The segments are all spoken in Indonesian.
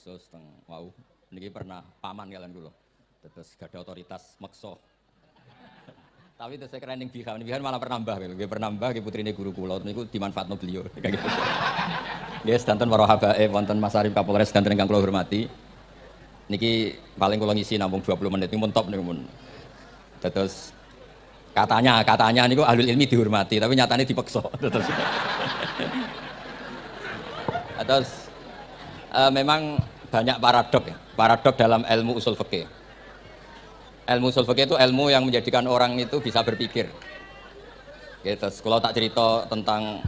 khusus teng wau. Niki pernah paman kalian kula. Terus gak ada otoritas makso tapi terus saya keren yang bihan. Bihan malah pernah mbah gitu pernah mbah ke putri ini guru kula. Niku dimanfaatno beliau. Kayak gitu. Guys, danten para habae wonten Mas Arif Kapolres danten ingkang kula hormati. Niki paling kula ngisi nampung 20 menit. Niku mun top niku mun. Terus katanya katanya niku ahli ilmi dihormati tapi nyatanya dipeksa. Terus terus uh, memang banyak paradok ya. Paradok dalam ilmu usul fikih. Ilmu usul fikih itu ilmu yang menjadikan orang itu bisa berpikir. Gitu kalau tak cerita tentang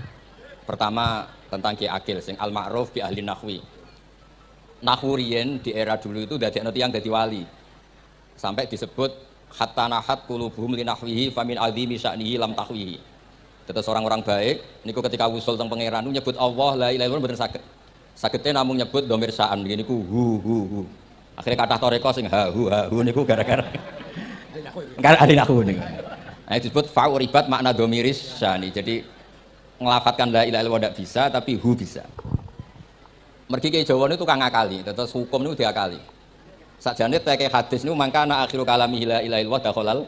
pertama tentang Ki Akil sing al ma'ruf bi ahli nahwi. Nahwurien di era dulu itu dari nanti yang dari wali. Sampai disebut hatta nahat kulubuhum linahwihi famin azimi sya'nihi lam tahwihi. Terus orang-orang baik niku ketika usul tentang pangeran nyebut Allah la ilaha illallah bener sakit sakitnya namun nyebut domir sa'an begini ku hu hu hu. Akhirnya kata toreko sing ha hu ha hu niku gara-gara gara ahli nahwu niku. Nah disebut fa'uribat makna domiris sya'ni jadi ngelafatkan la ilaha illallah tidak bisa tapi hu bisa. Mergi ke Jawa itu kang ngakali terus hukum itu diakali. Sakjane teke hadis niku mangka ana akhiru kalami la ilaha illallah dakhalal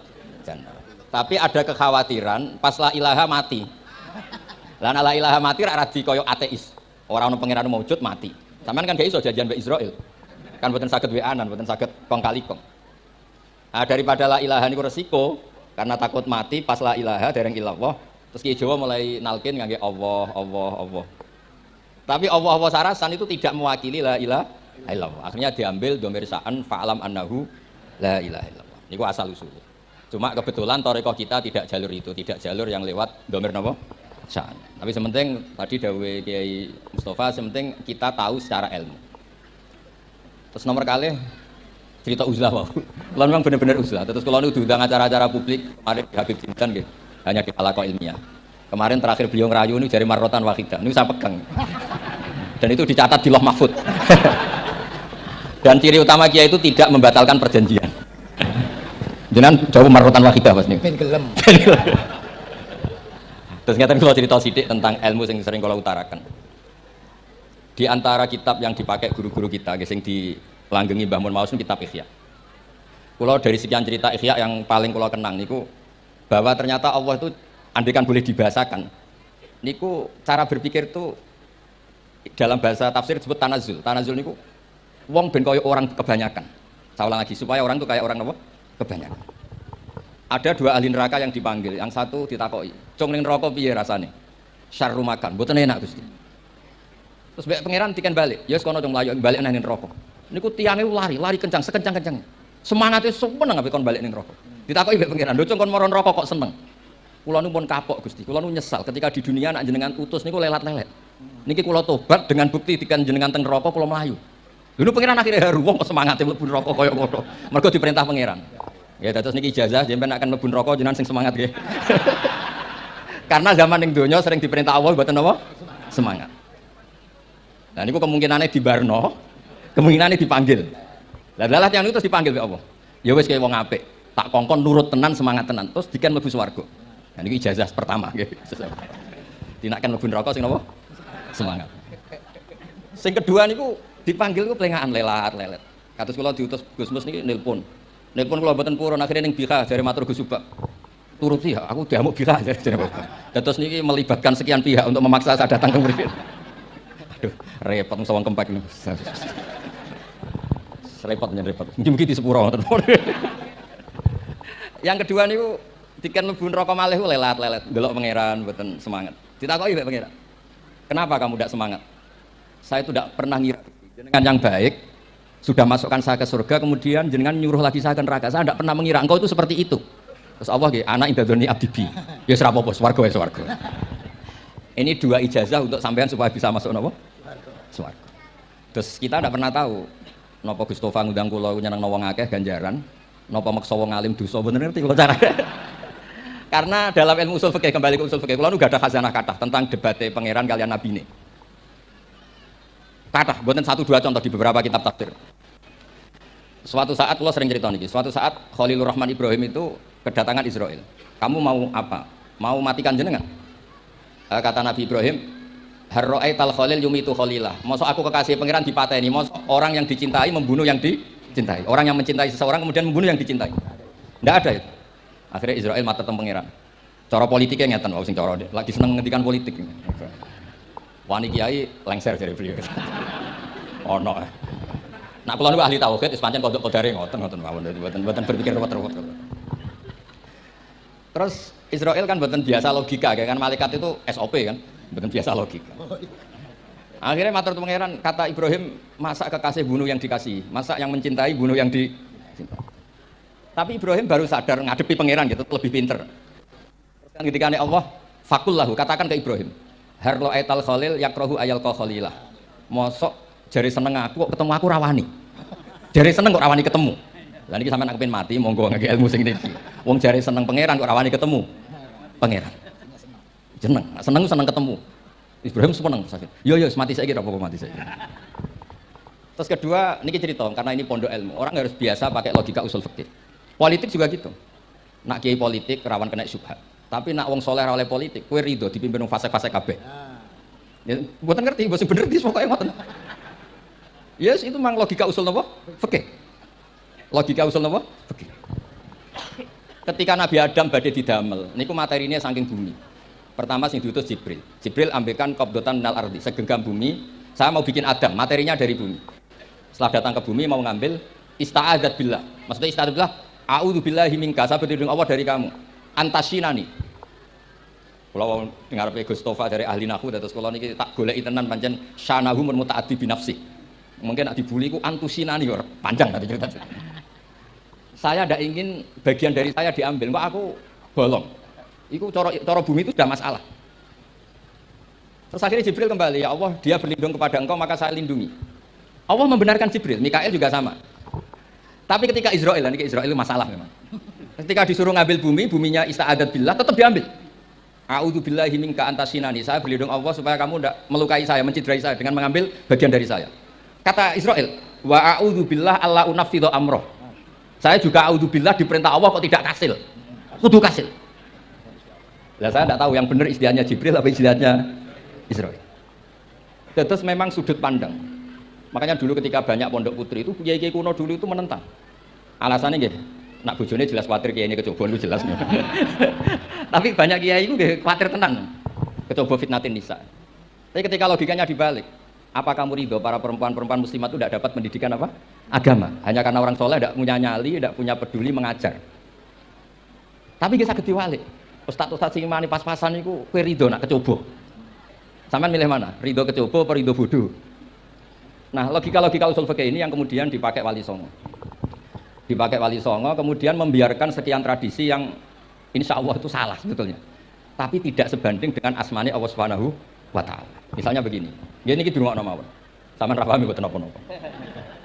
tapi ada kekhawatiran pas la ilaha mati. Lan la ilaha mati ra radi koyo ateis orang ono pangeran maujud mati sampean kan gak iso jajan mbek Israel kan boten saged weanan boten saged kong kali kong nah, daripada la ilaha niku resiko karena takut mati pas la ilaha dereng ilallah Terus Kiai Jawa mulai nalkin ngangge Allah, Allah, Allah. Tapi Allah Allah sarasan itu tidak mewakili la ilaha illallah. Akhirnya diambil domir sa'an fa'alam annahu la ilaha. Ini asal usul. Cuma kebetulan toreko kita tidak jalur itu, tidak jalur yang lewat domir napa? Sa'an. Tapi sementing tadi dawe Kiai Mustafa, sementing kita tahu secara ilmu. Terus nomor kali cerita uzlah wow. Kalau memang benar-benar uzlah. Terus kalau itu diundang acara-acara publik, mari Habib Jintan gitu hanya di halako ilmiah. Kemarin terakhir beliau ngerayu ini jari marrotan wahidah, ini saya pegang. Dan itu dicatat di loh mahfud. Dan ciri utama kia itu tidak membatalkan perjanjian. Jangan jauh marrotan wahidah pas nih. Terus ngerti kalau cerita sidik tentang ilmu yang sering kalau utarakan. Di antara kitab yang dipakai guru-guru kita, yang dilanggengi Mbah Mun Maus kitab Ikhya. Kalau dari sekian cerita Ikhya yang paling kalau kenang niku bahwa ternyata Allah itu andikan boleh dibahasakan. Niku cara berpikir itu dalam bahasa tafsir disebut tanazul. Tanazul niku wong ben orang kebanyakan. Saya ulang lagi supaya orang itu kayak orang apa? Kebanyakan ada dua ahli neraka yang dipanggil yang satu ditakoi cung ning neraka piye rasane syarru makan mboten enak Gusti terus mbek pangeran tiken balik ya sekono dong mlayu balik nang neraka niku tiange lari lari kencang sekencang-kencangnya semangatnya seneng ape kon balik ning neraka Ditakoki mbek pangeran, "Lho kon moron rokok kok seneng?" Kula nu pun kapok Gusti. Kula nu nyesal ketika di dunia nak jenengan utus niku lelat-lelet. Niki kula tobat dengan bukti dikan jenengan teng neraka kula melayu. Lho pangeran akhirnya haru wong kok semangate mlebu neraka kaya ngono. Mergo diperintah pangeran. Ya terus niki ijazah jenengan akan mlebu neraka jenengan sing semangat nggih. Karena zaman ning donya sering diperintah Allah mboten apa? Semangat. Nah niku kemungkinannya di Barno, kemungkinannya dipanggil. Lah lalat yang itu terus dipanggil oleh Allah. Ya wis kaya wong apik tak kongkon nurut tenan semangat tenan terus dikan mlebu swarga nah ini ijazah pertama nggih dinakan mlebu neraka sing napa semangat sing kedua niku dipanggil ku pelengahan lelat lelet kados kula diutus Gus Mus niki nelpon nelpon kula mboten purun akhirnya ning dari matur Gus Subak. Turut sih aku diamuk bika dari terus niki melibatkan sekian pihak untuk memaksa saya datang ke mriki aduh repot sawang kempek repot repot. Mungkin di sepuro yang kedua niku tiket mlebu neraka malih lelat-lelet delok pangeran mboten semangat. Ditakoki mbek pangeran. Kenapa kamu tidak semangat? Saya itu tidak pernah ngira jenengan yang baik sudah masukkan saya ke surga kemudian jenengan nyuruh lagi saya ke neraka. Saya tidak pernah mengira engkau itu seperti itu. Terus Allah gitu anak indadoni abdibi ya serapa bos warga ya warga ini dua ijazah untuk sampean supaya bisa masuk nopo swarga. Terus kita tidak pernah tahu nopo Gustofa ngundang kula nyeneng wong akeh ganjaran. Napa maksa wong alim dosa bener ngerti kalau cara. Karena dalam ilmu usul fikih kembali ke usul fikih, kalau nu gak ada khazanah kata tentang debatnya pangeran kalian nabi ini. Kata, buatan satu dua contoh di beberapa kitab tafsir. Suatu saat Allah sering cerita nih, suatu saat Khalilur Rahman Ibrahim itu kedatangan Israel. Kamu mau apa? Mau matikan jenengan? Eh, kata Nabi Ibrahim, Harro'ai tal khalil yumitu khalilah. Mosok aku kekasih pangeran dipateni, mosok orang yang dicintai membunuh yang dicintai. Orang yang mencintai seseorang kemudian membunuh yang dicintai. Tidak ada itu. Akhirnya Israel mata tentang pangeran. Cara politiknya ngeten, sing cara lagi seneng ngendikan politik. Wani kiai lengser dari beliau. Oh kula niku ahli tauhid wis pancen kodok kodare ngoten ngoten mawon mboten mboten berpikir ruwet-ruwet. Terus Israel kan mboten biasa logika kan malaikat itu SOP kan, mboten biasa logika. Akhirnya matur pangeran kata Ibrahim, masa kekasih bunuh yang dikasih, masa yang mencintai bunuh yang dicintai. Tapi Ibrahim baru sadar ngadepi pangeran gitu, lebih pinter. Terus kan ketika Allah, fakullahu, katakan ke Ibrahim, harlo aital khalil yakrohu ayal khalilah. Mosok jari seneng aku kok ketemu aku rawani. Jari seneng kok rawani ketemu. Lah ini sampai nak mati monggo ngake ilmu sing iki wong jari seneng pangeran kok rawani ketemu. Pangeran. Seneng seneng seneng ketemu. Ibrahim seneng sakit yo yo mati saya kira apa mati saya terus kedua ini cerita karena ini pondok ilmu. Orang harus biasa pakai logika usul fikih. Politik juga gitu. Nak kiai politik rawan kena syubhat. Tapi nak wong soleh oleh politik kue rido dipimpin fase-fase kabeh. Ya, buatan ngerti, bahasa bener di pokoknya ngoten Yes, itu memang logika usul nopo? Fikih. Logika usul nopo? Fikih. Ketika Nabi Adam badai didamel, niku materinya saking bumi. Pertama sing diutus Jibril. Jibril ambilkan qabdotan minal ardi, segenggam bumi. Saya mau bikin Adam, materinya dari bumi. Setelah datang ke bumi mau ngambil ista'adat billah. Maksudnya ista'adat billah, a'udzu billahi minka, saya berlindung Allah dari kamu. Antasinani. Kalau dengar Gus dari ahli nahu, terus kalau ini tak golek tenan pancen syanahu muta'addi binafsi mungkin nak dibully ku antusinani or panjang tadi cerita. Saya tidak ingin bagian dari saya diambil kok aku bolong. Itu coro, coro bumi itu sudah masalah. Terus akhirnya Jibril kembali ya Allah dia berlindung kepada engkau maka saya lindungi. Allah membenarkan Jibril Mikael juga sama. Tapi ketika Israel ini Israel itu masalah memang. Ketika disuruh ngambil bumi buminya ista'adat billah tetap diambil. A'udzu billahi minka antasinani. Saya berlindung Allah supaya kamu tidak melukai saya, menciderai saya dengan mengambil bagian dari saya. Kata Israel, wa a'udzu billah alla unafidhu amroh. Saya juga a'udzu billah diperintah Allah kok tidak kasil. Kudu kasil. Lah saya tidak tahu yang benar istilahnya Jibril apa istilahnya Israel. Terus memang sudut pandang. Makanya dulu ketika banyak pondok putri itu kiai-kiai kuno dulu itu menentang. Alasannya gitu, nak bojone jelas khawatir kiai ini kecoba itu jelas. Tapi banyak kiai itu khawatir tenang. Kecoba fitnatin nisa. Tapi ketika logikanya dibalik, apa kamu ridho para perempuan-perempuan muslimat itu tidak dapat pendidikan apa? Agama. Hanya karena orang soleh tidak punya nyali, tidak punya peduli mengajar. Tapi kita sakit walik. Ustaz-ustaz sing mani pas-pasan itu kue ridho nak kecoba. Sampai milih mana? Ridho kecoba atau ridho bodoh? Nah, logika-logika usul fikih ini yang kemudian dipakai Wali Songo. Dipakai Wali Songo, kemudian membiarkan sekian tradisi yang insya Allah itu salah sebetulnya. Tapi tidak sebanding dengan asmani Allah Subhanahu wa taala. Misalnya begini. Ya niki durungokno mawon. Sampeyan ra paham mboten napa-napa.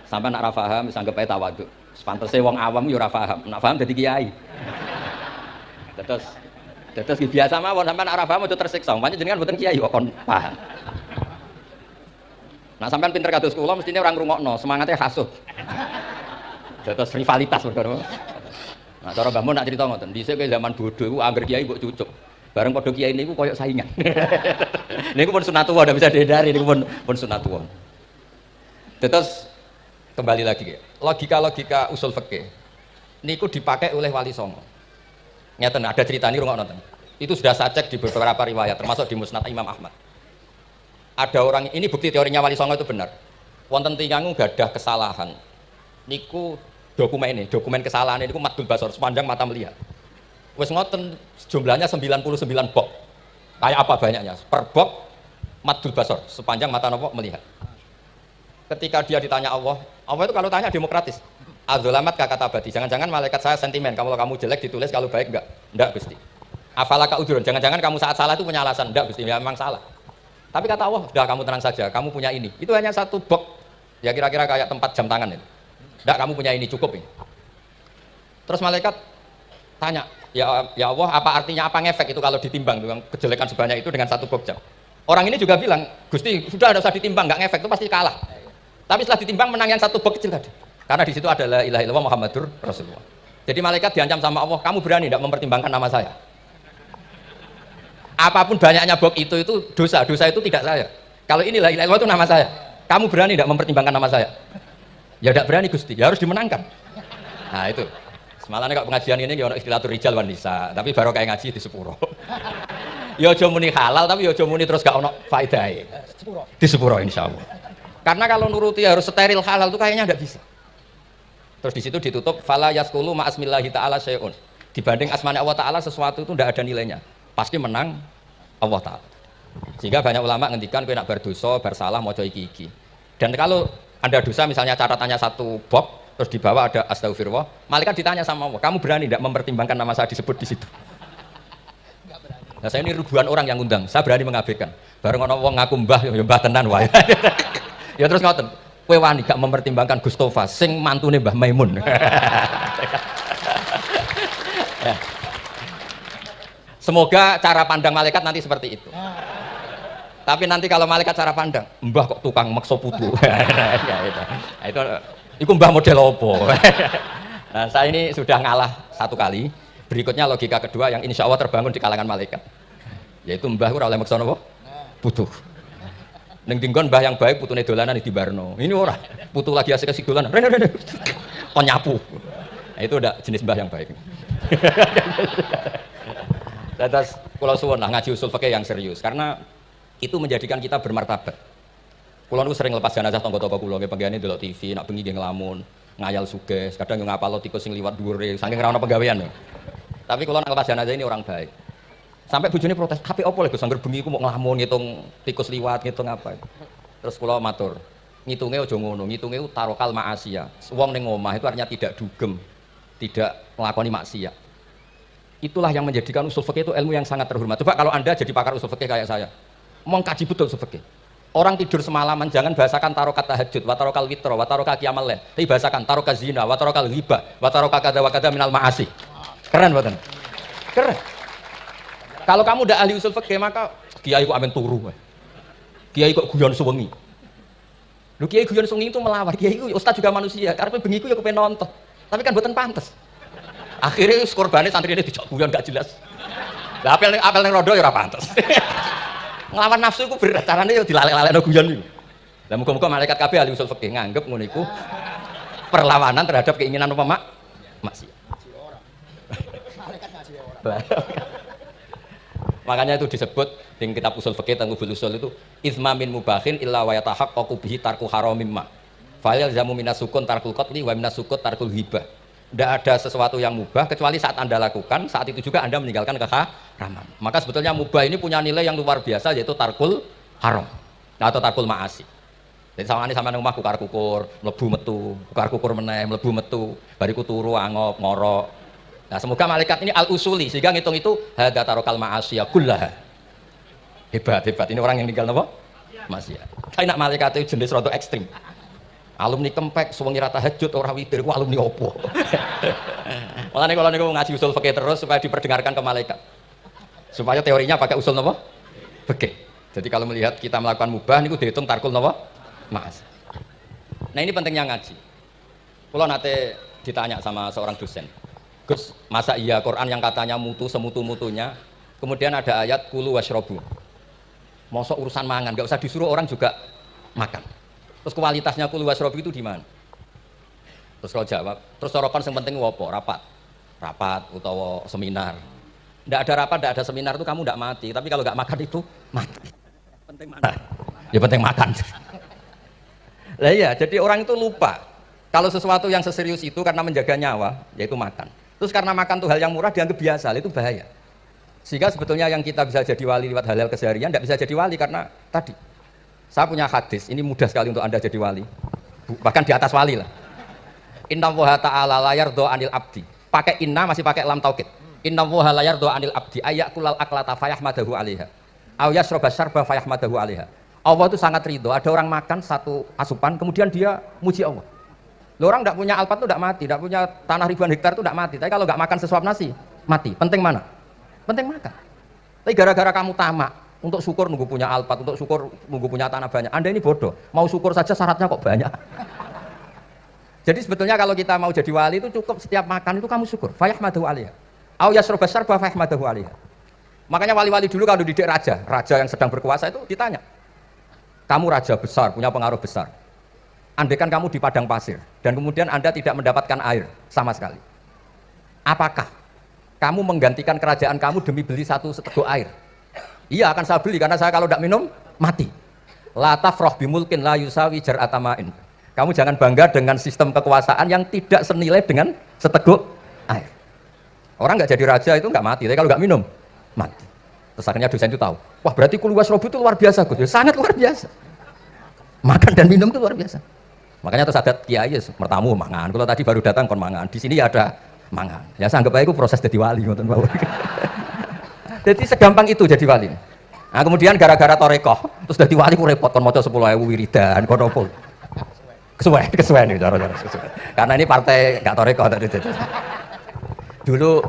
Sampeyan nak ra paham wis anggap ae tawadhu. Sepantese wong awam yo ora paham. Nak paham dadi kiai. Terus terus biasa mawon sampeyan nak ra paham aja tersiksa. Pancen jenengan mboten kiai kok paham. Nah sampean pinter kados kula mestine orang ngrungokno, semangatnya hasuh. Terus rivalitas perkara. Nah cara Mbah Mun nak cerita ngoten, dhisik zaman bodoh iku angger kiai mbok cucuk. Bareng pada kiai ini koyok saingan. ini pun sunatullah, tidak bisa dihindari. Ini pun pun sunatullah. Terus kembali lagi, logika-logika usul fikih. Niku dipakai oleh Wali Songo. Nyata ada cerita ini rumah nonton. Itu sudah saya cek di beberapa riwayat, termasuk di Musnad Imam Ahmad. Ada orang ini bukti teorinya Wali Songo itu benar. Wonten tingangu gadah kesalahan. Niku dokumen ini, dokumen kesalahan ini, niku madul basor sepanjang mata melihat wes ngoten jumlahnya 99 bok. Kayak apa banyaknya? Per bok madul basor. Sepanjang mata nopo melihat. Ketika dia ditanya Allah Allah itu kalau tanya demokratis. Azulamat kata abadi jangan-jangan malaikat saya sentimen kalau kamu jelek ditulis kalau baik enggak? Enggak Gusti. Afalaka udurun jangan-jangan kamu saat salah itu punya alasan. Enggak Gusti ya memang salah. Tapi kata Allah sudah kamu tenang saja kamu punya ini. Itu hanya satu bok. Ya kira-kira kayak tempat jam tangan itu. Enggak kamu punya ini cukup ini. Terus malaikat tanya ya ya Allah apa artinya apa ngefek itu kalau ditimbang? Dengan kejelekan sebanyak itu dengan satu bob jam. Orang ini juga bilang Gusti sudah ada usah ditimbang nggak ngefek itu pasti kalah. Tapi setelah ditimbang menang yang satu bob kecil tadi. Karena di situ adalah ilah ilah Muhammadur Rasulullah. Jadi malaikat diancam sama Allah kamu berani tidak mempertimbangkan nama saya? Apa pun banyaknya bob itu itu dosa. Dosa itu tidak saya. Kalau ini la ilaha illallah itu nama saya. Kamu berani tidak mempertimbangkan nama saya? Ya tidak berani Gusti, ya harus dimenangkan. Nah itu. Semalam kok pengajian ini ono istilah rijal wanita, tapi baru kayak ngaji di sepuro. ya aja muni halal tapi ya aja muni terus gak ono faedahe. Di sepuro insyaallah. Karena kalau nuruti harus steril halal itu kayaknya tidak bisa. Terus di situ ditutup fala yaskulu ma asmillahi taala syai'un. Dibanding asmane Allah taala sesuatu itu tidak ada nilainya. Pasti menang Allah taala. Sehingga banyak ulama ngendikan kowe nak berdosa, bersalah mau iki-iki. Dan kalau ada dosa misalnya catatannya satu box terus di bawah ada astagfirullah, malaikat ditanya sama Allah, kamu berani tidak mempertimbangkan nama saya disebut di situ? Nah saya ini ribuan orang yang undang, saya berani mengabaikan. Bareng ono wong ngaku mbah, ya mbah tenan wae. ya terus ngoten, kowe wani gak mempertimbangkan Gustofa sing mantune Mbah Maimun semoga cara pandang malaikat nanti seperti itu tapi nanti kalau malaikat cara pandang mbah kok tukang makso putu ya, itu. Itu mbah model opo nah saya ini sudah ngalah satu kali berikutnya logika kedua yang insya Allah terbangun di kalangan malaikat yaitu mbah kurang oleh makso nopo putu Neng dinggon mbah yang baik putune dolanan di Barno. Ini ora, putu lagi asik asik dolanan. Rene rene. Kon nyapu. Nah, itu udah jenis mbah yang baik. Terus kalau suwon lah ngaji usul fakih yang serius karena itu menjadikan kita bermartabat. Kulo niku sering lepas jenazah tonggo-tonggo kulo nggih penggene delok TV, nak bengi nggih ngelamun, ngayal suges, kadang yo ngapal tikus sing liwat dhuwure, saking ra ono penggawean. Tapi kulo nak lepas jenazah ini orang baik. Sampai bujuni protes, HP opo lho Gus angger bengi ku mau ngelamun ngitung tikus liwat, ngitung apa. Terus kula matur, ngitungnya aja ngono, ngitungnya tarokal ma'asiyah. Wong ning omah itu artinya tidak dugem, tidak melakoni maksiat. Itulah yang menjadikan usul fikih itu ilmu yang sangat terhormat. Coba kalau Anda jadi pakar usul fikih kayak saya, mengkaji betul usul fikih. Orang tidur semalaman jangan bahasakan tarokat tahajud, wa tarokal witro, wa tarokal kiamal lain. Tapi bahasakan tarokat zina, wa tarokal ghibah, wa tarokal kada wa kada minal ma'asi. Keren buatan. Keren. Kalau kamu udah ahli usul fikih maka kiai kok amen turu. Kiai kok guyon suwengi. Lu kiai guyon suwengi itu melawar. Kiai itu ustaz juga manusia. Karena bengi ya kepen nonton. Tapi kan buatan pantas. Akhirnya korbannya santri ini dijak guyon gak jelas. Apel apel ning rodo ya ora pantes. Nglawan nafsu iku berat, carane ya dilalek-lalekno guyon iku. Lah muga-muga malaikat kabeh ahli usul nganggep ngono perlawanan terhadap keinginan apa mak orang. Makanya itu disebut di kitab usul fikih tentang usul itu izma min mubahin illa wa yatahaqqaqu bihi tarku haramim ma. Fa'il zamu minas sukun tarkul qatli wa minas sukut tarkul hibah. Tidak ada sesuatu yang mubah kecuali saat Anda lakukan, saat itu juga Anda meninggalkan keharaman. Maka sebetulnya mubah ini punya nilai yang luar biasa yaitu tarkul haram atau tarkul ma'asi. Jadi sama ini sama rumah kukar kukur, melebu metu, kukar kukur meneh, melebu metu, bariku turu angop, ngorok, Nah, semoga malaikat ini al-usuli sehingga ngitung itu hadza tarokal ma'asiyah kullaha. Hebat, hebat. Ini orang yang tinggal napa? Maksiat. Tapi nak malaikat itu jenis rada ekstrim. Alumni kempek suwengi rata tahajud ora witir ku alumni opo? Mulane kalau niku ngaji usul fikih terus supaya diperdengarkan ke malaikat. Supaya teorinya pakai usul napa? Fikih. Jadi kalau melihat kita melakukan mubah niku dihitung tarkul napa? Mas. Nah ini pentingnya ngaji. Kalau nanti ditanya sama seorang dosen, Gus, masa iya Quran yang katanya mutu semutu-mutunya, kemudian ada ayat kulu washrobu. Mosok urusan mangan, gak usah disuruh orang juga makan. Terus kualitasnya kulu washrobu itu di mana? Terus kalau jawab, terus sorokan yang penting wopo, rapat, rapat atau seminar. Tidak ada rapat, tidak ada seminar itu kamu tidak mati. Tapi kalau nggak makan itu mati. Penting mana? Ya penting makan. Lah iya, jadi orang itu lupa. Kalau sesuatu yang seserius itu karena menjaga nyawa, yaitu makan. Terus karena makan tuh hal yang murah dianggap biasa, itu bahaya. Sehingga sebetulnya yang kita bisa jadi wali lewat hal-hal keseharian tidak bisa jadi wali karena tadi. Saya punya hadis, ini mudah sekali untuk Anda jadi wali. Bahkan di atas wali lah. Inna woha ta'ala layar do anil abdi. Pakai inna masih pakai lam taukid. Inna woha layar do anil abdi kulal aklata fayahmadahu alaiha. Au yasroba syarba fayahmadahu alaiha. Allah itu sangat ridho. Ada orang makan satu asupan, kemudian dia muji Allah. Lo orang tidak punya alpat itu tidak mati, tidak punya tanah ribuan hektar itu tidak mati. Tapi kalau nggak makan sesuap nasi, mati. Penting mana? Penting makan. Tapi gara-gara kamu tamak, untuk syukur nunggu punya alpat, untuk syukur nunggu punya tanah banyak. Anda ini bodoh. Mau syukur saja syaratnya kok banyak. Jadi sebetulnya kalau kita mau jadi wali itu cukup setiap makan itu kamu syukur. Fayahmadahu alaiha. Au yasroba syarba fayahmadahu alaiha. Makanya wali-wali dulu kalau didik raja, raja yang sedang berkuasa itu ditanya. kamu raja besar, punya pengaruh besar. Andaikan kamu di padang pasir dan kemudian Anda tidak mendapatkan air sama sekali. Apakah kamu menggantikan kerajaan kamu demi beli satu seteguk air? Iya akan saya beli karena saya kalau tidak minum mati. Lataf roh bimulkin la yusawi jar atamain. Kamu jangan bangga dengan sistem kekuasaan yang tidak senilai dengan seteguk air. Orang nggak jadi raja itu nggak mati, tapi kalau nggak minum mati. Terus akhirnya dosen itu tahu, wah berarti kuluwas robu itu luar biasa, Gus. Ya, sangat luar biasa. Makan dan minum itu luar biasa. Makanya terus ada kiai mertamu mangan. Kalau tadi baru datang kon mangan. Di sini ada mangan. Ya anggap aja itu proses jadi wali Jadi segampang itu jadi wali. Nah kemudian gara-gara torekoh, terus jadi wali ku repot kon maca 10.000 wiridan kon opo. Kesuwen, kesuwen nih cara-cara Karena ini partai gak torekoh tadi. Dulu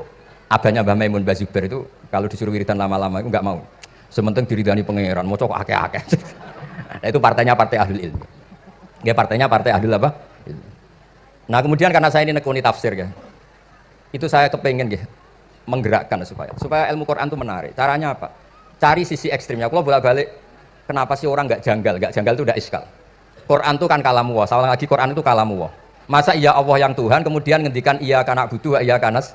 abahnya Mbah Maimun Bazuber itu kalau disuruh wiridan lama-lama itu nggak mau. Sementing diridani pangeran, mau cokok akeh-akeh. nah, itu partainya partai ahli ilmu. Ya partainya partai ahli apa? Nah kemudian karena saya ini nekuni tafsir ya, itu saya kepengen ya menggerakkan supaya supaya ilmu Quran itu menarik. Caranya apa? Cari sisi ekstrimnya. Kalau bolak balik, kenapa sih orang nggak janggal? Nggak janggal itu udah iskal. Quran itu kan kalamu wah. Salah lagi Quran itu kalamu wah. Masa iya Allah yang Tuhan kemudian ngendikan iya kanak butuh iya kanas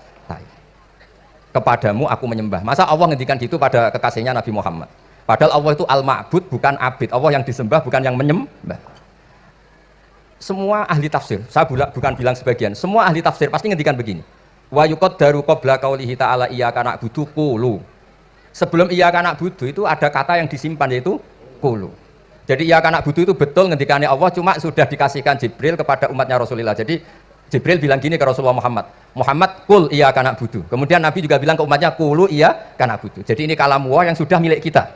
kepadamu aku menyembah. Masa Allah ngendikan gitu pada kekasihnya Nabi Muhammad. Padahal Allah itu al-ma'bud bukan abid. Allah yang disembah bukan yang menyembah. Semua ahli tafsir, saya bukan bilang sebagian, semua ahli tafsir pasti ngendikan begini. Wa yuqaddaru qabla qaulihi ta'ala iyyaka na'budu qulu. Sebelum iyyaka na'budu itu ada kata yang disimpan yaitu qulu. Jadi iyyaka na'budu itu betul ngendikannya Allah cuma sudah dikasihkan Jibril kepada umatnya Rasulullah. Jadi Jibril bilang gini ke Rasulullah Muhammad, Muhammad kul iya kanak budu. Kemudian Nabi juga bilang ke umatnya kulu iya kanak budu. Jadi ini kalam Allah yang sudah milik kita.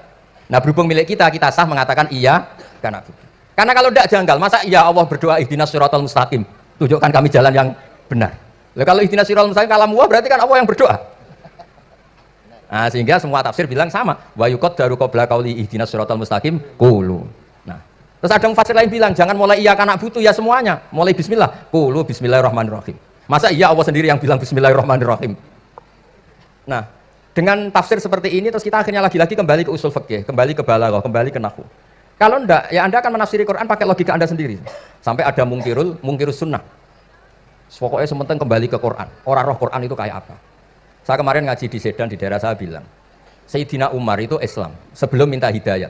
Nah berhubung milik kita, kita sah mengatakan iya kanak budu. Karena kalau tidak janggal, masa iya Allah berdoa ihdinas siratal mustaqim, tunjukkan kami jalan yang benar. Lalu kalau ihdinas siratal mustaqim kalam Allah berarti kan Allah yang berdoa. Nah, sehingga semua tafsir bilang sama. Wa yukot daru qabla qauli ihdinas siratal mustaqim kulu. Terus ada fasir lain bilang, jangan mulai iya kanak butuh ya semuanya. Mulai bismillah. Kulu bismillahirrahmanirrahim. Masa iya Allah sendiri yang bilang bismillahirrahmanirrahim. Nah, dengan tafsir seperti ini terus kita akhirnya lagi-lagi kembali ke usul fikih, kembali ke balaghah, kembali ke nahwu. Kalau enggak, ya Anda akan menafsiri Quran pakai logika Anda sendiri. Sampai ada mungkirul, mungkirus sunnah. Pokoknya sementing kembali ke Quran. Orang roh Quran itu kayak apa? Saya kemarin ngaji di Sedan di daerah saya bilang, Sayyidina Umar itu Islam sebelum minta hidayah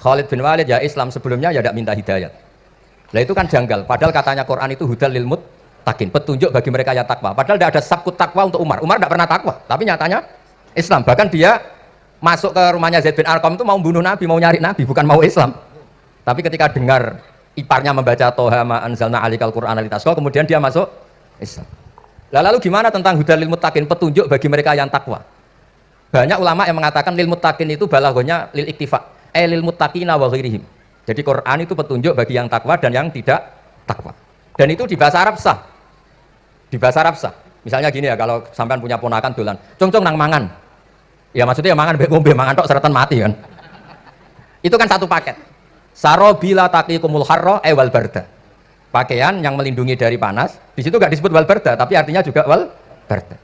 Khalid bin Walid ya Islam sebelumnya ya tidak minta hidayat. Nah itu kan janggal. Padahal katanya Quran itu hudal lil takin, petunjuk bagi mereka yang takwa. Padahal tidak ada sabkut takwa untuk Umar. Umar tidak pernah takwa, tapi nyatanya Islam. Bahkan dia masuk ke rumahnya Zaid bin Arqam itu mau bunuh Nabi, mau nyari Nabi, bukan mau Islam. Tapi ketika dengar iparnya membaca Toha ma anzalna alikal Quran alitasko, kemudian dia masuk Islam. Nah, lalu gimana tentang hudal lil petunjuk bagi mereka yang takwa? Banyak ulama yang mengatakan lil takin itu balagonya lil iktifa elil muttaqina wa ghairihim. Jadi Quran itu petunjuk bagi yang takwa dan yang tidak takwa. Dan itu di bahasa Arab sah. Di bahasa Arab sah. Misalnya gini ya, kalau sampean punya ponakan dolan, cong-cong nang mangan. Ya maksudnya ya mangan mbek ngombe mangan tok seretan mati kan. Itu kan satu paket. Sarobila taqikumul harra ewal eh, barda. Pakaian yang melindungi dari panas, di situ nggak disebut wal barda, tapi artinya juga wal barda.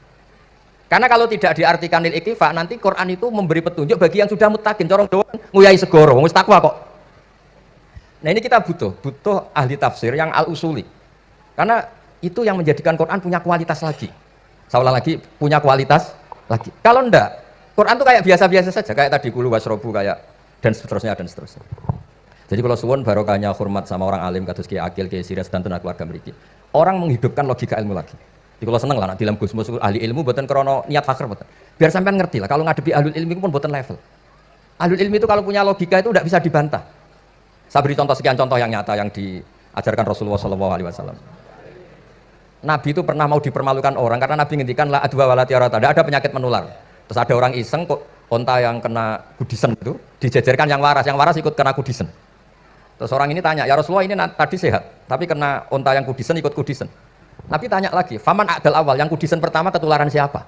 Karena kalau tidak diartikan lil iktifa, nanti Quran itu memberi petunjuk bagi yang sudah mutakin. Corong doang nguyai segoro, wong takwa kok. Nah ini kita butuh, butuh ahli tafsir yang al-usuli. Karena itu yang menjadikan Quran punya kualitas lagi. Seolah lagi, punya kualitas lagi. Kalau enggak, Quran itu kayak biasa-biasa saja. Kayak tadi kulu wasrobu, kayak dan seterusnya, dan seterusnya. Jadi kalau suwon barokahnya hormat sama orang alim, kados kiai akil, kiai sirias, dan tenaga keluarga mereka. Orang menghidupkan logika ilmu lagi. Di kalau seneng lah, nak dalam Gus ahli ilmu buatan krono niat fakir buatan. Biar sampean ngerti lah, kalau ngadepi ahli ilmu pun buatan level. Ahli ilmu itu kalau punya logika itu tidak bisa dibantah. Saya beri contoh sekian contoh yang nyata yang diajarkan Rasulullah SAW. Nabi itu pernah mau dipermalukan orang karena Nabi ngendikan lah adwa wala tiarata, ada penyakit menular. Terus ada orang iseng kok onta yang kena kudisen itu dijajarkan yang waras, yang waras ikut kena kudisen. Terus orang ini tanya, ya Rasulullah ini tadi sehat, tapi kena onta yang kudisen ikut kudisen. Nabi tanya lagi, faman adal awal, yang kudisen pertama ketularan siapa?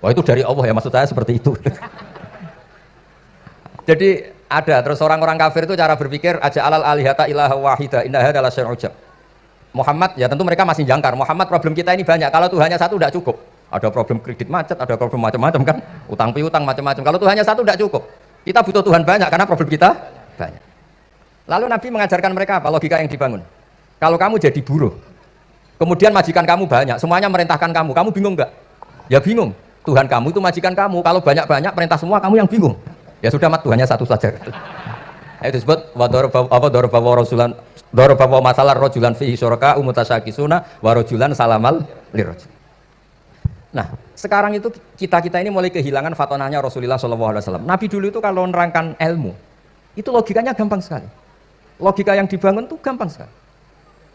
Wah itu dari Allah ya, maksud saya seperti itu. Jadi ada, terus orang-orang kafir itu cara berpikir, aja alal alihata ilaha wahida, indah adalah syar'ujab. Muhammad, ya tentu mereka masih jangkar. Muhammad problem kita ini banyak, kalau Tuhannya satu tidak cukup. Ada problem kredit macet, ada problem macam-macam kan, utang piutang macam-macam. Kalau Tuhannya satu tidak cukup. Kita butuh Tuhan banyak karena problem kita banyak. Lalu Nabi mengajarkan mereka apa? Logika yang dibangun. Kalau kamu jadi buruh, kemudian majikan kamu banyak, semuanya merintahkan kamu, kamu bingung nggak? Ya bingung. Tuhan kamu itu majikan kamu. Kalau banyak-banyak perintah semua, kamu yang bingung. Ya sudah mat Tuhannya satu saja. Itu disebut apa dorobawa rasulan dorobawa masalah rojulan fi syuraka umutasakisuna warojulan salamal lirojul. Nah, sekarang itu kita kita ini mulai kehilangan fatonahnya Rasulullah SAW. Nabi dulu itu kalau menerangkan ilmu, itu logikanya gampang sekali. Logika yang dibangun itu gampang sekali.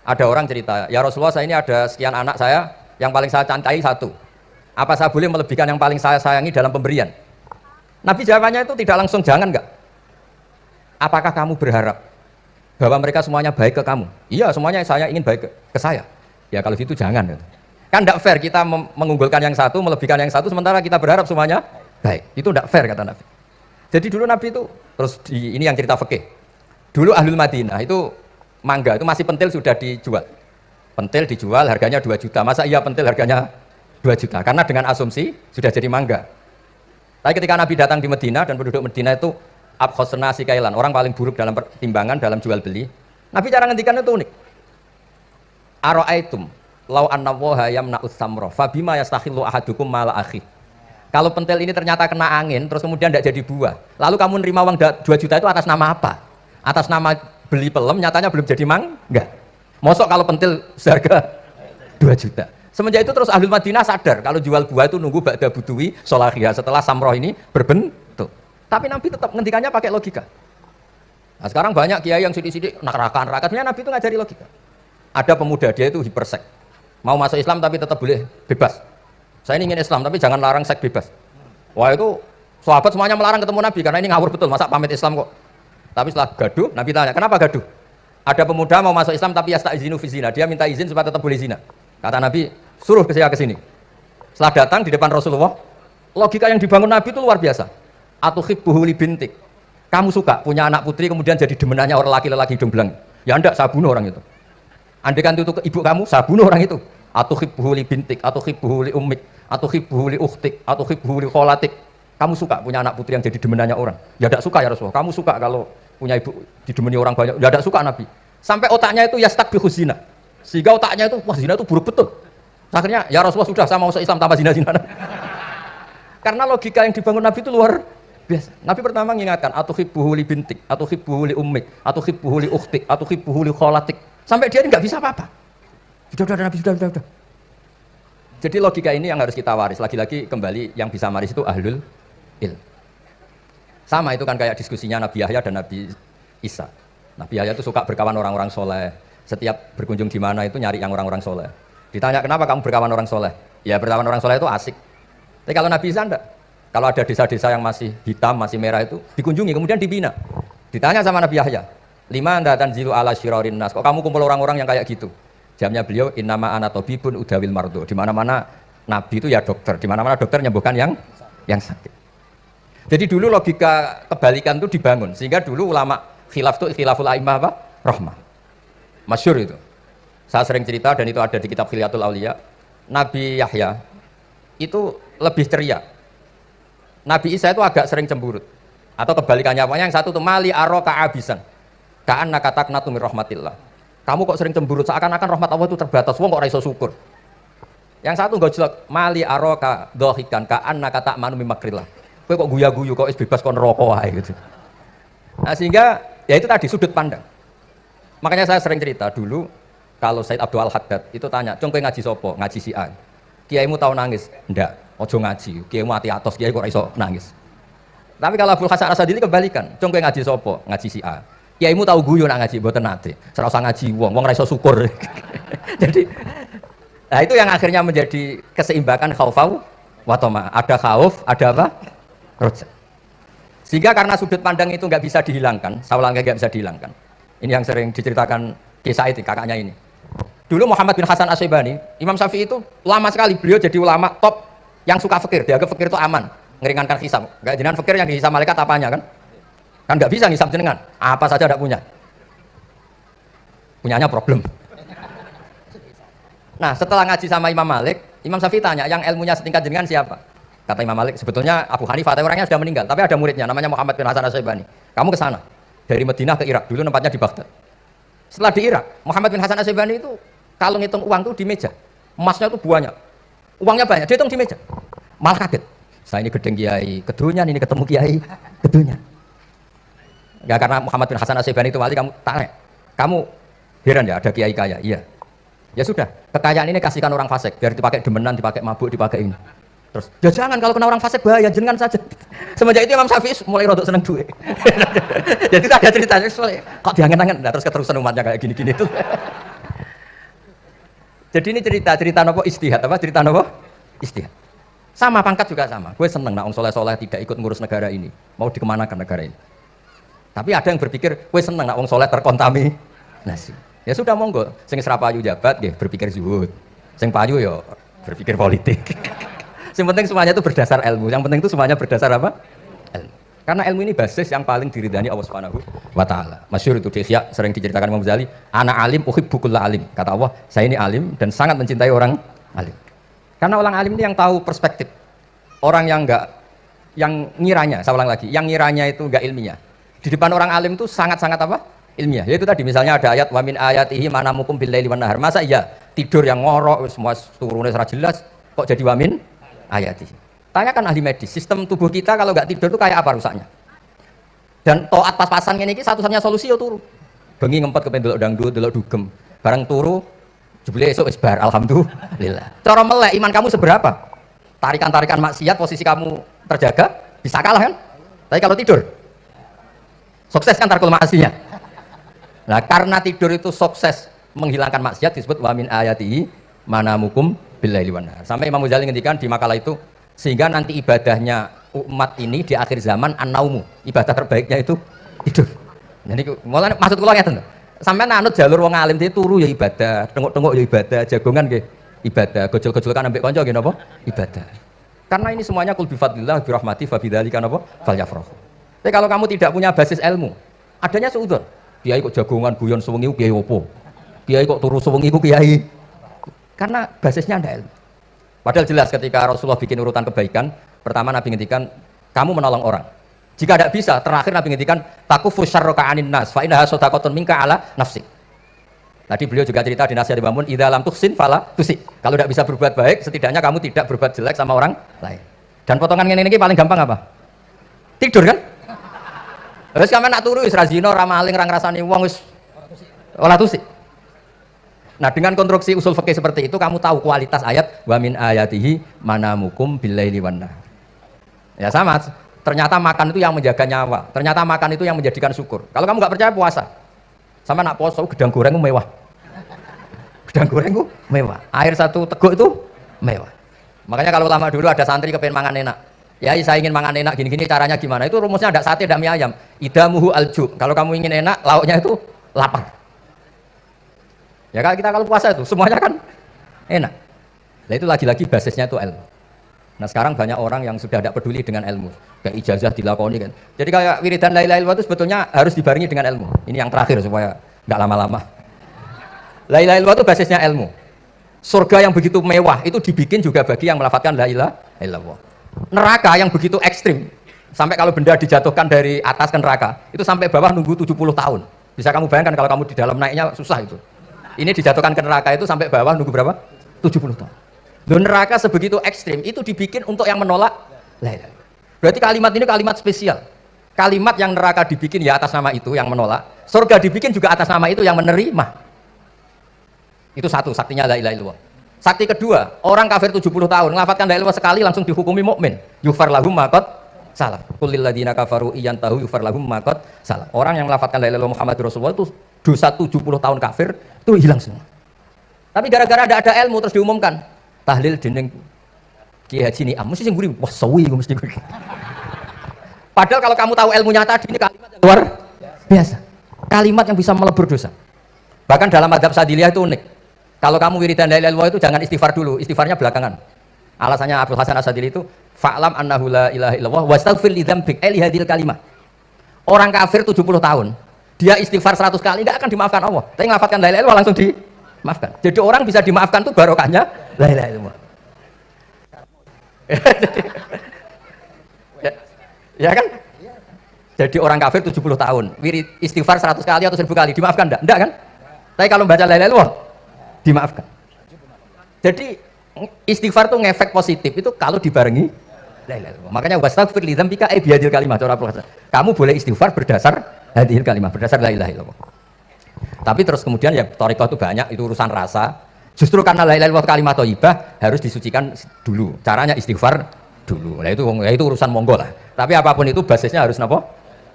Ada orang cerita, ya Rasulullah saya ini ada sekian anak saya, yang paling saya cantai satu. Apa saya boleh melebihkan yang paling saya sayangi dalam pemberian? Nabi jawabannya itu tidak langsung jangan enggak. Apakah kamu berharap bahwa mereka semuanya baik ke kamu? Iya, semuanya saya ingin baik ke, saya. Ya kalau gitu jangan. Kan tidak fair kita mengunggulkan yang satu, melebihkan yang satu, sementara kita berharap semuanya baik. Itu tidak fair kata Nabi. Jadi dulu Nabi itu, terus di, ini yang cerita fikih Dulu Ahlul Madinah itu mangga itu masih pentil sudah dijual. Pentil dijual harganya 2 juta. Masa iya pentil harganya 2 juta? Karena dengan asumsi sudah jadi mangga. Tapi ketika Nabi datang di Medina dan penduduk Medina itu abkhosna si kailan, orang paling buruk dalam pertimbangan dalam jual beli. Nabi cara ngendikan itu unik. Aro'aitum lau anna woha yamna'us samro fabima yastakhillu ahadukum mala akhi. Kalau pentil ini ternyata kena angin terus kemudian tidak jadi buah. Lalu kamu nerima uang 2 juta itu atas nama apa? Atas nama beli pelem nyatanya belum jadi mang? Enggak. Mosok kalau pentil seharga 2 juta. Semenjak itu terus ahli Madinah sadar kalau jual buah itu nunggu ba'da buduwi solahiyah setelah samroh ini berbentuk. Tapi Nabi tetap ngendikannya pakai logika. Nah sekarang banyak kiai yang sidik-sidik neraka rakatnya Nabi itu ngajari logika. Ada pemuda dia itu hipersek. Mau masuk Islam tapi tetap boleh bebas. Saya ini ingin Islam tapi jangan larang seks bebas. Wah itu sahabat semuanya melarang ketemu Nabi karena ini ngawur betul. Masa pamit Islam kok tapi setelah gaduh, Nabi tanya, kenapa gaduh? Ada pemuda mau masuk Islam tapi tak izinu fizina. Dia minta izin supaya tetap boleh zina. Kata Nabi, suruh ke saya ke sini. Setelah datang di depan Rasulullah, logika yang dibangun Nabi itu luar biasa. Atuhib buhuli bintik. Kamu suka punya anak putri kemudian jadi demenannya orang laki-laki hidung belang. Ya enggak, saya bunuh orang itu. Andekan itu ke ibu kamu, saya bunuh orang itu. Atuhib buhuli bintik, atuhib buhuli ummik, atuhib buhuli uhtik, atuhib buhuli kholatik kamu suka punya anak putri yang jadi demenannya orang? Ya tidak suka ya Rasulullah. Kamu suka kalau punya ibu didemeni orang banyak? Ya tidak suka Nabi. Sampai otaknya itu ya stuck zina. Sehingga otaknya itu, wah zina itu buruk betul. Akhirnya, ya Rasulullah sudah sama masuk Islam tanpa zina-zina. Karena logika yang dibangun Nabi itu luar biasa. Nabi pertama mengingatkan, atau hibbuhu li bintik, atau hibbuhu li ummik, atau hibbuhu li ukhtik, atau hibbuhu li kholatik. Sampai dia ini nggak bisa apa-apa. Sudah, sudah, Nabi, sudah, sudah, sudah. Jadi logika ini yang harus kita waris. Lagi-lagi kembali yang bisa waris itu ahlul il. Sama itu kan kayak diskusinya Nabi Yahya dan Nabi Isa. Nabi Yahya itu suka berkawan orang-orang soleh. Setiap berkunjung di mana itu nyari yang orang-orang soleh. Ditanya kenapa kamu berkawan orang soleh? Ya berkawan orang soleh itu asik. Tapi kalau Nabi Isa enggak. Kalau ada desa-desa yang masih hitam, masih merah itu dikunjungi, kemudian dibina. Ditanya sama Nabi Yahya, lima anda tanzilu ala syirarin nas. Kok kamu kumpul orang-orang yang kayak gitu? Jamnya beliau innama anatobibun udawil mardo. Di mana-mana Nabi itu ya dokter. Di mana-mana dokter nyembuhkan yang yang sakit. Jadi dulu logika kebalikan itu dibangun sehingga dulu ulama khilaf itu khilaful aimah apa? Rahmah. Masyur itu. Saya sering cerita dan itu ada di kitab Khiliatul Aulia. Nabi Yahya itu lebih ceria. Nabi Isa itu agak sering cemburut. Atau kebalikannya apa? Yang satu itu mali aro ka'abisan. Ka'an nakatak natumir rahmatillah. Kamu kok sering cemburut seakan-akan rahmat Allah itu terbatas. Wong kok raiso syukur. Yang satu enggak jelas mali aro ka dohikan ka'an nakatak mimakrillah Kowe kok guya-guyu kok bebas kon rokok aja gitu. Nah, sehingga ya itu tadi sudut pandang. Makanya saya sering cerita dulu kalau Said Abdul Haddad itu tanya, "Cung ngaji sopo? Ngaji si A." Kiaimu tahu nangis? Ndak. Ojo ngaji. Kiaimu mati atos, kiai kok iso nangis. Tapi kalau Abdul Hasan Asadili kebalikan, "Cung ngaji sopo? Ngaji si A." Kiaimu tahu guyu nak ngaji, mboten nate. Serasa ngaji wong, wong ra iso syukur. Jadi Nah itu yang akhirnya menjadi keseimbangan khaufau watoma. Ada khauf, ada apa? Roja. Sehingga karena sudut pandang itu nggak bisa dihilangkan, saya nggak bisa dihilangkan. Ini yang sering diceritakan kisah itu kakaknya ini. Dulu Muhammad bin Hasan Asyibani, Imam Syafi'i itu lama sekali beliau jadi ulama top yang suka fikir. Dia fakir itu aman, ngeringankan hisab. Gak jenengan fikir yang dihisab malaikat apanya kan? Kan nggak bisa ngisab jenengan, apa saja tidak punya. Punyanya problem. Nah setelah ngaji sama Imam Malik, Imam Syafi'i tanya, yang ilmunya setingkat jenengan siapa? Kata Imam Malik, sebetulnya Abu Hanifah, tapi orangnya sudah meninggal, tapi ada muridnya, namanya Muhammad bin Hasan Asyibani. Kamu ke sana. dari Madinah ke Irak dulu tempatnya di Baghdad. Setelah di Irak Muhammad bin Hasan Asyibani itu kalau ngitung uang tuh di meja emasnya tuh banyak uangnya banyak dia hitung di meja. Malah kaget saya ini gedeng kiai kedunya ini ketemu kiai kedunya. Ya karena Muhammad bin Hasan Asyibani itu wali kamu tanya kamu heran ya ada kiai kaya? Iya. Ya sudah kekayaan ini kasihkan orang fasik biar dipakai demenan dipakai mabuk dipakai ini Terus, ya jangan kalau kena orang fasik bahaya, jangan saja. Semenjak itu Imam Syafi'i mulai rodok seneng duit. Jadi ada ceritanya soalnya, kok diangen-angen, nah, terus keterusan umatnya kayak gini-gini tuh. Jadi ini cerita, cerita nopo istihad, apa cerita nopo istihad. Sama pangkat juga sama. Gue seneng nak soleh-soleh tidak ikut ngurus negara ini, mau dikemanakan negara ini. Tapi ada yang berpikir, gue seneng nak soleh terkontaminasi. Ya sudah monggo, sing serapayu jabat, dia berpikir zuhud. Sing payu ya berpikir politik. Yang penting semuanya itu berdasar ilmu. Yang penting itu semuanya berdasar apa? Ilmu. Karena ilmu ini basis yang paling diridani Allah Subhanahu wa taala. Masyhur itu Syekh sering diceritakan Imam Ghazali, "Ana alim uhibbukulla alim." Kata Allah, "Saya ini alim dan sangat mencintai orang alim." Karena orang alim ini yang tahu perspektif. Orang yang enggak yang ngiranya, saya ulang lagi, yang ngiranya itu enggak ilmiah. Di depan orang alim itu sangat-sangat apa? Ilmiah. Yaitu tadi misalnya ada ayat wa min ayatihi manamukum bil laili wan nahar. Masa iya tidur yang ngorok semua turunnya secara jelas kok jadi wamin ayati. Tanyakan ahli medis, sistem tubuh kita kalau nggak tidur itu kayak apa rusaknya? Dan toat pas-pasan ini satu-satunya solusi ya turu. Bengi ngempet ke pendelok dangdut, delok dugem. Barang turu, jebule esok isbar, alhamdulillah. Cara melek iman kamu seberapa? Tarikan-tarikan maksiat posisi kamu terjaga, bisa kalah kan? Tapi kalau tidur, sukses kan tarkul maksinya. Nah, karena tidur itu sukses menghilangkan maksiat disebut wamin ayati mana billahi Sampai Imam Ghazali ngendikan di makalah itu sehingga nanti ibadahnya umat ini di akhir zaman an-naumu. Ibadah terbaiknya itu tidur. Jadi mulai maksud kula ngeten Sampai nanut jalur wong alim itu turu ya ibadah, tengok-tengok ya ibadah, jagongan nggih ibadah, gojol kan ambek kanca nggih napa? Ibadah. Karena ini semuanya kul bifadlillah bi rahmati fa bidzalika napa? Falyafrahu. Tapi kalau kamu tidak punya basis ilmu, adanya seudon. Kiai kok jagongan guyon sewengi kiai opo? Kiai kok turu sewengi kiai karena basisnya ada ilmu. Padahal jelas ketika Rasulullah bikin urutan kebaikan, pertama Nabi ngendikan, kamu menolong orang. Jika tidak bisa, terakhir Nabi ngendikan, takufu syarroka anin nas, fa innaha sodakotun minka ala nafsi. Tadi beliau juga cerita di nasihat bangun, idha lam tuksin fala tusik. Kalau tidak bisa berbuat baik, setidaknya kamu tidak berbuat jelek sama orang lain. Dan potongan ini, ini paling gampang apa? Tidur kan? Terus kamu nak turu, isra zino, ramaling, rang rasani, wong, olah tusik. Nah dengan konstruksi usul fikih seperti itu kamu tahu kualitas ayat wa min ayatihi billaili wan Ya sama, ternyata makan itu yang menjaga nyawa. Ternyata makan itu yang menjadikan syukur. Kalau kamu nggak percaya puasa. Sama nak puasa gedang goreng mewah. Gedang goreng itu mewah. Air satu teguk itu mewah. Makanya kalau lama dulu ada santri kepengen mangan enak. Ya saya ingin mangan enak gini-gini caranya gimana? Itu rumusnya ada sate, ada mie ayam. Idamuhu alju. Kalau kamu ingin enak, lauknya itu lapar. Ya kalau kita kalau puasa itu semuanya kan enak. Nah itu lagi-lagi basisnya itu ilmu. Nah sekarang banyak orang yang sudah tidak peduli dengan ilmu, kayak ijazah dilakoni kan. Jadi kayak wiridan la ilaha itu sebetulnya harus dibarengi dengan ilmu. Ini yang terakhir supaya nggak lama-lama. La ilaha itu basisnya ilmu. Surga yang begitu mewah itu dibikin juga bagi yang melafatkan la ilaha illallah. Neraka yang begitu ekstrim sampai kalau benda dijatuhkan dari atas ke neraka itu sampai bawah nunggu 70 tahun. Bisa kamu bayangkan kalau kamu di dalam naiknya susah itu. Ini dijatuhkan ke neraka itu sampai bawah nunggu berapa? 70 tahun. Loh, neraka sebegitu ekstrim itu dibikin untuk yang menolak Berarti kalimat ini kalimat spesial. Kalimat yang neraka dibikin ya atas nama itu yang menolak. Surga dibikin juga atas nama itu yang menerima. Itu satu saktinya la ilaha illallah. Sakti kedua, orang kafir 70 tahun ngelafatkan la ilaha sekali langsung dihukumi mukmin. Yufar lahum maqat salah. Kulil ladina kafaru iyan tahu yufar lahum maqat salah. Orang yang melafatkan la ilaha Muhammad Rasulullah itu dosa 70 tahun kafir itu hilang semua. Tapi gara-gara ada ada ilmu terus diumumkan tahlil dening Kiai Haji Niam mesti sing gurih wah sawi mesti gurih. Padahal kalau kamu tahu ilmunya tadi ini kalimat yang luar biasa. Kalimat yang bisa melebur dosa. Bahkan dalam adab sadiliyah itu unik. Kalau kamu wiridan la itu jangan istighfar dulu, istighfarnya belakangan. Alasannya Abdul Hasan Asadili itu fa'lam annahu la ilaha illallah wastaghfir li dzambik eh hadil kalimah. Orang kafir 70 tahun, dia istighfar 100 kali tidak akan dimaafkan Allah. Tapi ngelafatkan la ilaha langsung dimaafkan. Jadi orang bisa dimaafkan tuh barokahnya la ilaha illallah. Ya, ya kan? Jadi orang kafir 70 tahun wirid istighfar 100 kali atau 1000 kali dimaafkan enggak? enggak kan? tapi kalau baca la ilaha dimaafkan. Jadi istighfar itu ngefek positif itu kalau dibarengi la ilaha illallah. Makanya wastaghfir li dzambika ay biadil kalimat kamu boleh istighfar berdasar hadil kalimat berdasar la ilaha illallah. Tapi terus kemudian ya toriko itu banyak itu urusan rasa. Justru karena la ilaha illallah kalimat thayyibah harus disucikan dulu. Caranya istighfar dulu. Nah itu ya itu urusan monggo lah. Tapi apa pun itu basisnya harus apa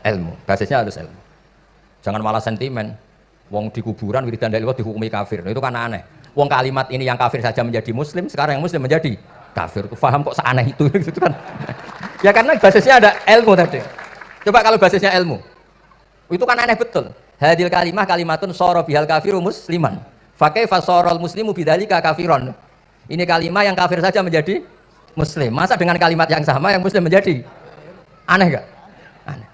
ilmu. Basisnya harus ilmu. Jangan malah sentimen. Wong di kuburan wiridan dari dihukumi kafir. Nah, itu kan aneh. Wong kalimat ini yang kafir saja menjadi muslim sekarang yang muslim menjadi kafir. Itu paham kok seaneh itu? Gitu kan. Ya karena basisnya ada ilmu tadi. Coba kalau basisnya ilmu itu kan aneh betul hadil kalimah kalimatun soro bihal kafiru musliman Fakai fasorol muslimu bidalika kafiron. Ini kalimat yang kafir saja menjadi muslim. Masa dengan kalimat yang sama yang muslim menjadi aneh gak? Aneh.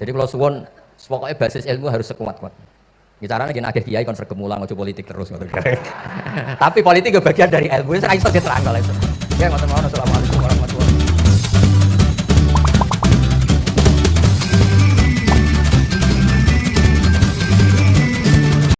Jadi kalau suwon pokoknya basis ilmu harus sekuat-kuat. Bicaranya gini akhir kiai konser kemulang ojo politik terus Tapi politik bagian dari ilmu. Saya iso diterang kalau itu. Ya mawon assalamualaikum.